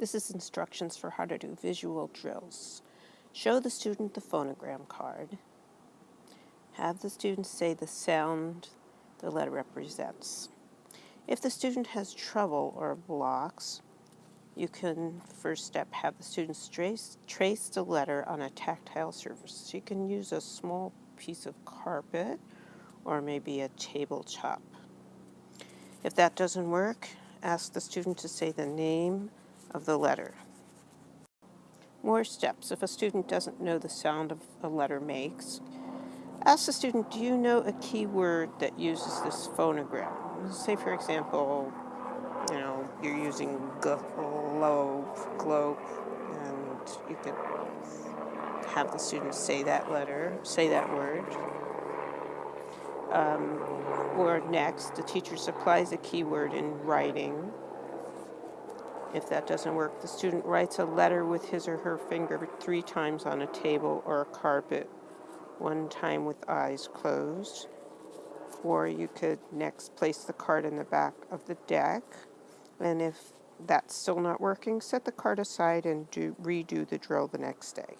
This is instructions for how to do visual drills. Show the student the phonogram card. Have the student say the sound the letter represents. If the student has trouble or blocks, you can, first step, have the students trace, trace the letter on a tactile surface. So you can use a small piece of carpet or maybe a table top. If that doesn't work, ask the student to say the name of the letter. More steps. If a student doesn't know the sound of a letter makes, ask the student, do you know a keyword that uses this phonogram? Say, for example, you know, you're using globe, globe, and you could have the student say that letter, say that word. Um, or next, the teacher supplies a keyword in writing if that doesn't work, the student writes a letter with his or her finger three times on a table or a carpet, one time with eyes closed. Or you could next place the card in the back of the deck. And if that's still not working, set the card aside and do, redo the drill the next day.